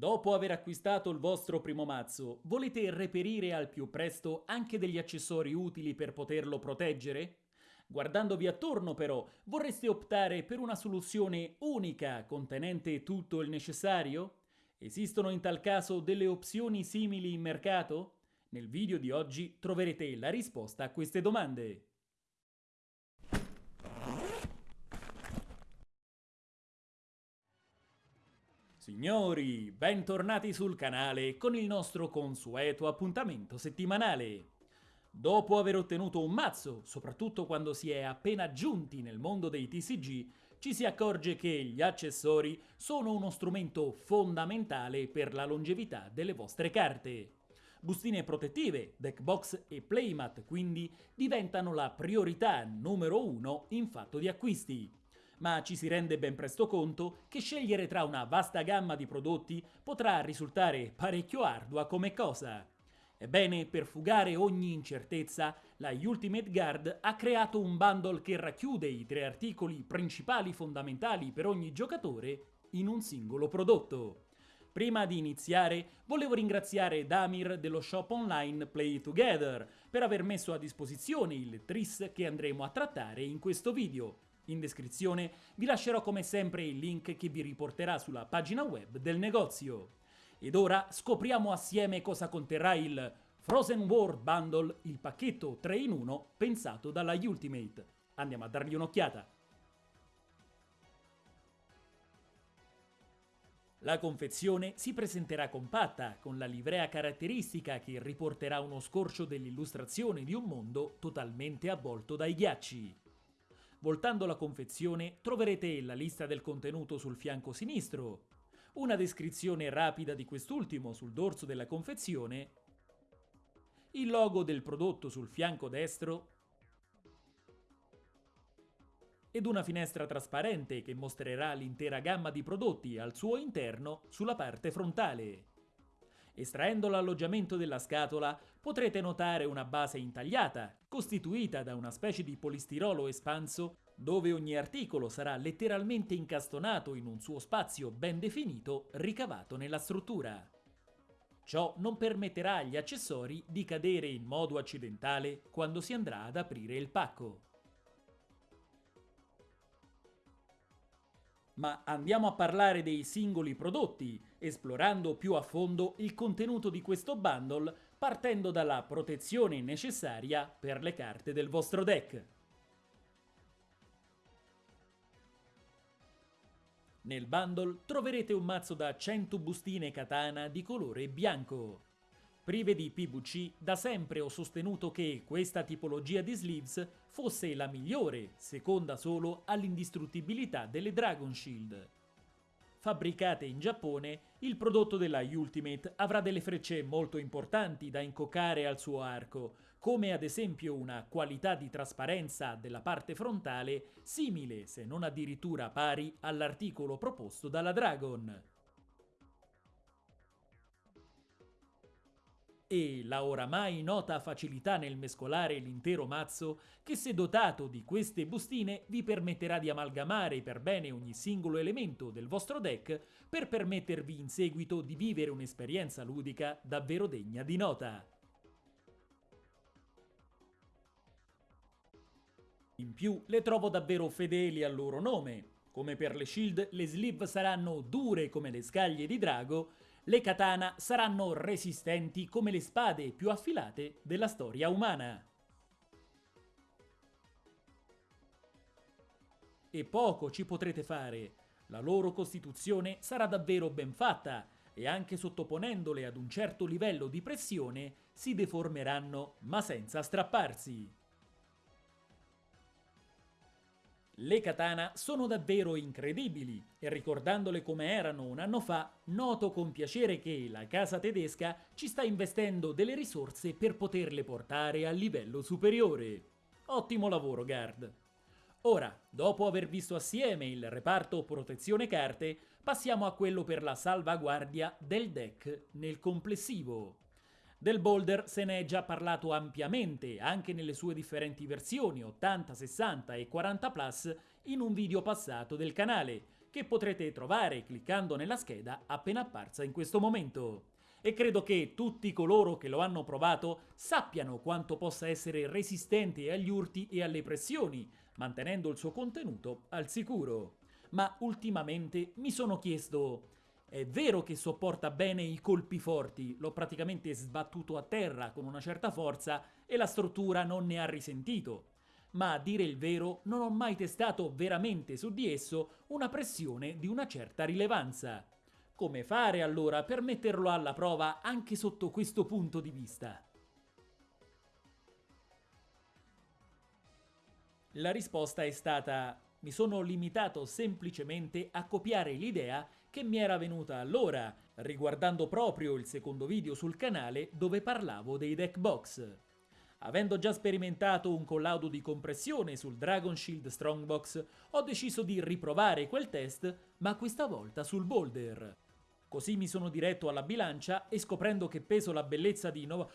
Dopo aver acquistato il vostro primo mazzo, volete reperire al più presto anche degli accessori utili per poterlo proteggere? Guardandovi attorno però, vorreste optare per una soluzione unica contenente tutto il necessario? Esistono in tal caso delle opzioni simili in mercato? Nel video di oggi troverete la risposta a queste domande. Signori, bentornati sul canale con il nostro consueto appuntamento settimanale. Dopo aver ottenuto un mazzo, soprattutto quando si è appena giunti nel mondo dei TCG, ci si accorge che gli accessori sono uno strumento fondamentale per la longevità delle vostre carte. Bustine protettive, deckbox e playmat quindi diventano la priorità numero uno in fatto di acquisti. Ma ci si rende ben presto conto che scegliere tra una vasta gamma di prodotti potrà risultare parecchio ardua come cosa. Ebbene, per fugare ogni incertezza, la Ultimate Guard ha creato un bundle che racchiude i tre articoli principali fondamentali per ogni giocatore in un singolo prodotto. Prima di iniziare, volevo ringraziare Damir dello shop online Play Together per aver messo a disposizione il tris che andremo a trattare in questo video. In descrizione vi lascerò come sempre il link che vi riporterà sulla pagina web del negozio. Ed ora scopriamo assieme cosa conterrà il Frozen World Bundle, il pacchetto 3 in 1 pensato dalla Ultimate. Andiamo a dargli un'occhiata. La confezione si presenterà compatta, con la livrea caratteristica che riporterà uno scorcio dell'illustrazione di un mondo totalmente avvolto dai ghiacci. Voltando la confezione troverete la lista del contenuto sul fianco sinistro, una descrizione rapida di quest'ultimo sul dorso della confezione, il logo del prodotto sul fianco destro. Ed una finestra trasparente che mostrerà l'intera gamma di prodotti al suo interno sulla parte frontale. Estraendo l'alloggiamento della scatola potrete notare una base intagliata, costituita da una specie di polistirolo espanso dove ogni articolo sarà letteralmente incastonato in un suo spazio ben definito ricavato nella struttura. Ciò non permetterà agli accessori di cadere in modo accidentale quando si andrà ad aprire il pacco. Ma andiamo a parlare dei singoli prodotti, esplorando più a fondo il contenuto di questo bundle partendo dalla protezione necessaria per le carte del vostro deck. Nel bundle troverete un mazzo da 100 bustine katana di colore bianco. Prive di PVC, da sempre ho sostenuto che questa tipologia di sleeves fosse la migliore, seconda solo all'indistruttibilità delle Dragon Shield. Fabbricate in Giappone, il prodotto della Ultimate avrà delle frecce molto importanti da incoccare al suo arco, come ad esempio una qualità di trasparenza della parte frontale simile, se non addirittura pari, all'articolo proposto dalla Dragon. E la oramai nota facilità nel mescolare l'intero mazzo che se dotato di queste bustine vi permetterà di amalgamare per bene ogni singolo elemento del vostro deck per permettervi in seguito di vivere un'esperienza ludica davvero degna di nota. In più le trovo davvero fedeli al loro nome. Come per le shield, le sleeve saranno dure come le scaglie di drago le katana saranno resistenti come le spade più affilate della storia umana. E poco ci potrete fare, la loro costituzione sarà davvero ben fatta e anche sottoponendole ad un certo livello di pressione si deformeranno ma senza strapparsi. Le katana sono davvero incredibili e ricordandole come erano un anno fa, noto con piacere che la casa tedesca ci sta investendo delle risorse per poterle portare a livello superiore. Ottimo lavoro, Guard! Ora, dopo aver visto assieme il reparto protezione carte, passiamo a quello per la salvaguardia del deck nel complessivo. Del Boulder se ne è già parlato ampiamente, anche nelle sue differenti versioni 80, 60 e 40 Plus, in un video passato del canale, che potrete trovare cliccando nella scheda appena apparsa in questo momento. E credo che tutti coloro che lo hanno provato sappiano quanto possa essere resistente agli urti e alle pressioni, mantenendo il suo contenuto al sicuro. Ma ultimamente mi sono chiesto è vero che sopporta bene i colpi forti, l'ho praticamente sbattuto a terra con una certa forza e la struttura non ne ha risentito. Ma a dire il vero non ho mai testato veramente su di esso una pressione di una certa rilevanza. Come fare allora per metterlo alla prova anche sotto questo punto di vista? La risposta è stata mi sono limitato semplicemente a copiare l'idea che mi era venuta allora, riguardando proprio il secondo video sul canale dove parlavo dei deck box. Avendo già sperimentato un collaudo di compressione sul Dragon Shield Strongbox, ho deciso di riprovare quel test, ma questa volta sul boulder. Così mi sono diretto alla bilancia e scoprendo che peso la bellezza di 9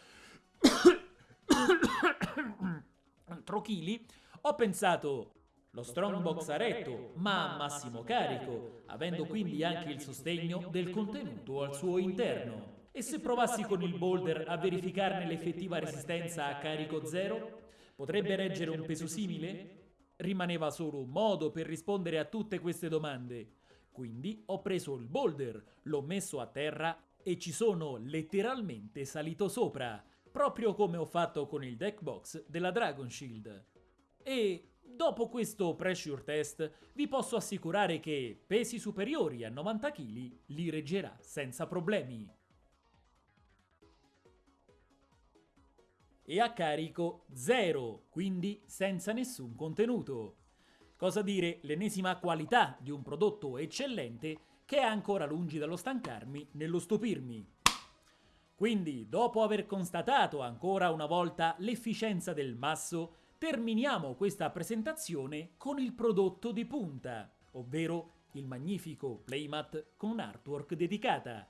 kg, ho pensato lo strongbox a retto, ma a massimo carico, avendo quindi anche il sostegno del contenuto al suo interno. E se provassi con il boulder a verificarne l'effettiva resistenza a carico zero? Potrebbe reggere un peso simile? Rimaneva solo un modo per rispondere a tutte queste domande. Quindi ho preso il boulder, l'ho messo a terra e ci sono letteralmente salito sopra, proprio come ho fatto con il deck box della Dragon Shield. E Dopo questo pressure test vi posso assicurare che pesi superiori a 90 kg li reggerà senza problemi. E a carico zero, quindi senza nessun contenuto. Cosa dire l'ennesima qualità di un prodotto eccellente che è ancora lungi dallo stancarmi nello stupirmi. Quindi, dopo aver constatato ancora una volta l'efficienza del masso, terminiamo questa presentazione con il prodotto di punta, ovvero il magnifico playmat con artwork dedicata.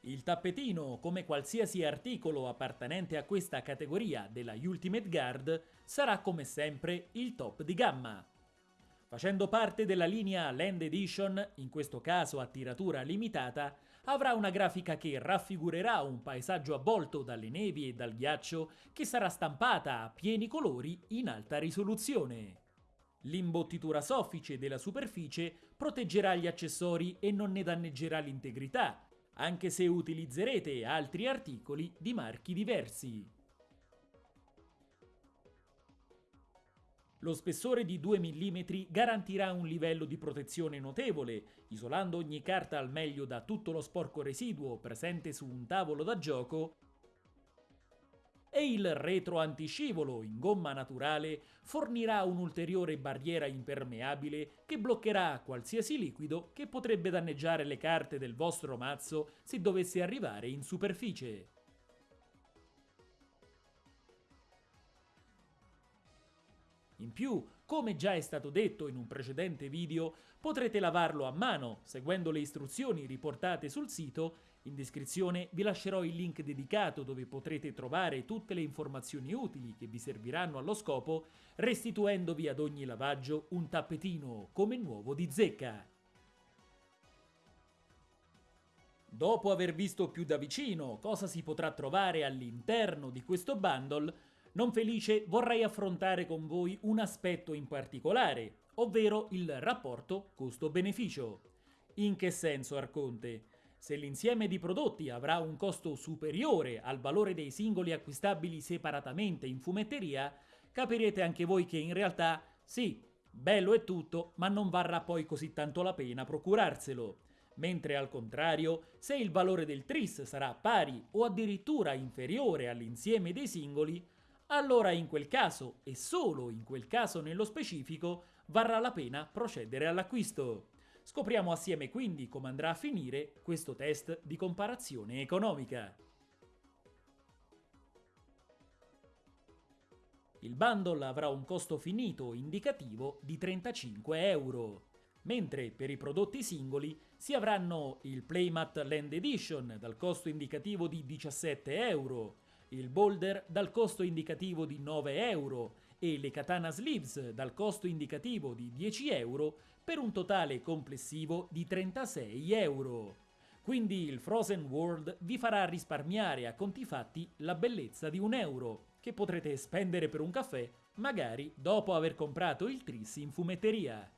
Il tappetino, come qualsiasi articolo appartenente a questa categoria della Ultimate Guard, sarà come sempre il top di gamma. Facendo parte della linea Land Edition, in questo caso a tiratura limitata, avrà una grafica che raffigurerà un paesaggio avvolto dalle nevi e dal ghiaccio che sarà stampata a pieni colori in alta risoluzione. L'imbottitura soffice della superficie proteggerà gli accessori e non ne danneggerà l'integrità, anche se utilizzerete altri articoli di marchi diversi. Lo spessore di 2 mm garantirà un livello di protezione notevole, isolando ogni carta al meglio da tutto lo sporco residuo presente su un tavolo da gioco e il retro antiscivolo in gomma naturale fornirà un'ulteriore barriera impermeabile che bloccherà qualsiasi liquido che potrebbe danneggiare le carte del vostro mazzo se dovesse arrivare in superficie. In più, come già è stato detto in un precedente video, potrete lavarlo a mano seguendo le istruzioni riportate sul sito. In descrizione vi lascerò il link dedicato dove potrete trovare tutte le informazioni utili che vi serviranno allo scopo, restituendovi ad ogni lavaggio un tappetino come nuovo di zecca. Dopo aver visto più da vicino cosa si potrà trovare all'interno di questo bundle, non felice vorrei affrontare con voi un aspetto in particolare, ovvero il rapporto costo-beneficio. In che senso, Arconte? Se l'insieme di prodotti avrà un costo superiore al valore dei singoli acquistabili separatamente in fumetteria, capirete anche voi che in realtà, sì, bello è tutto, ma non varrà poi così tanto la pena procurarselo. Mentre al contrario, se il valore del tris sarà pari o addirittura inferiore all'insieme dei singoli, allora in quel caso, e solo in quel caso nello specifico, varrà la pena procedere all'acquisto. Scopriamo assieme quindi come andrà a finire questo test di comparazione economica. Il bundle avrà un costo finito indicativo di 35 euro, mentre per i prodotti singoli si avranno il Playmat Land Edition dal costo indicativo di 17 euro, il boulder dal costo indicativo di 9 euro e le katana sleeves dal costo indicativo di 10 euro per un totale complessivo di 36 euro. Quindi il Frozen World vi farà risparmiare a conti fatti la bellezza di un euro, che potrete spendere per un caffè, magari dopo aver comprato il tris in fumetteria.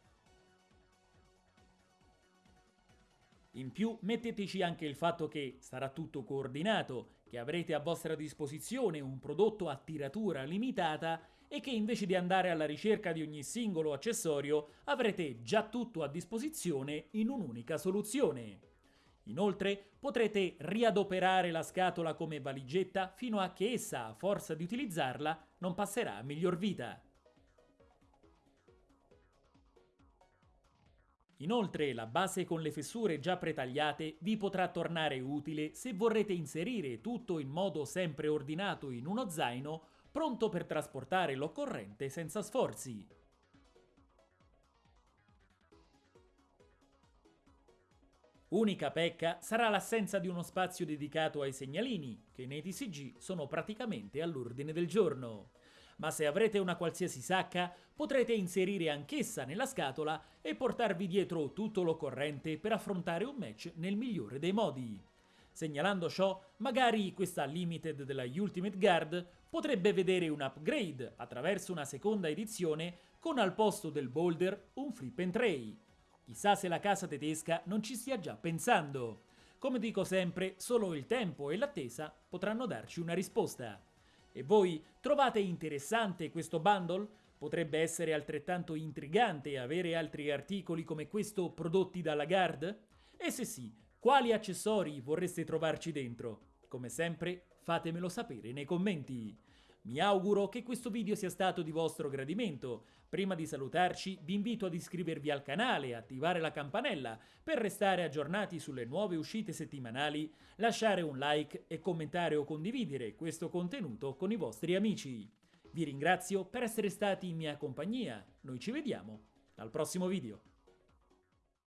In più metteteci anche il fatto che sarà tutto coordinato, che avrete a vostra disposizione un prodotto a tiratura limitata e che invece di andare alla ricerca di ogni singolo accessorio avrete già tutto a disposizione in un'unica soluzione. Inoltre potrete riadoperare la scatola come valigetta fino a che essa, a forza di utilizzarla, non passerà a miglior vita. Inoltre la base con le fessure già pretagliate vi potrà tornare utile se vorrete inserire tutto in modo sempre ordinato in uno zaino pronto per trasportare l'occorrente senza sforzi. Unica pecca sarà l'assenza di uno spazio dedicato ai segnalini, che nei TCG sono praticamente all'ordine del giorno ma se avrete una qualsiasi sacca potrete inserire anch'essa nella scatola e portarvi dietro tutto l'occorrente per affrontare un match nel migliore dei modi. Segnalando ciò, magari questa limited della Ultimate Guard potrebbe vedere un upgrade attraverso una seconda edizione con al posto del boulder un flip and tray. Chissà se la casa tedesca non ci stia già pensando. Come dico sempre, solo il tempo e l'attesa potranno darci una risposta. E voi trovate interessante questo bundle? Potrebbe essere altrettanto intrigante avere altri articoli come questo prodotti dalla Guard? E se sì, quali accessori vorreste trovarci dentro? Come sempre, fatemelo sapere nei commenti. Mi auguro che questo video sia stato di vostro gradimento. Prima di salutarci vi invito ad iscrivervi al canale e attivare la campanella per restare aggiornati sulle nuove uscite settimanali, lasciare un like e commentare o condividere questo contenuto con i vostri amici. Vi ringrazio per essere stati in mia compagnia, noi ci vediamo al prossimo video.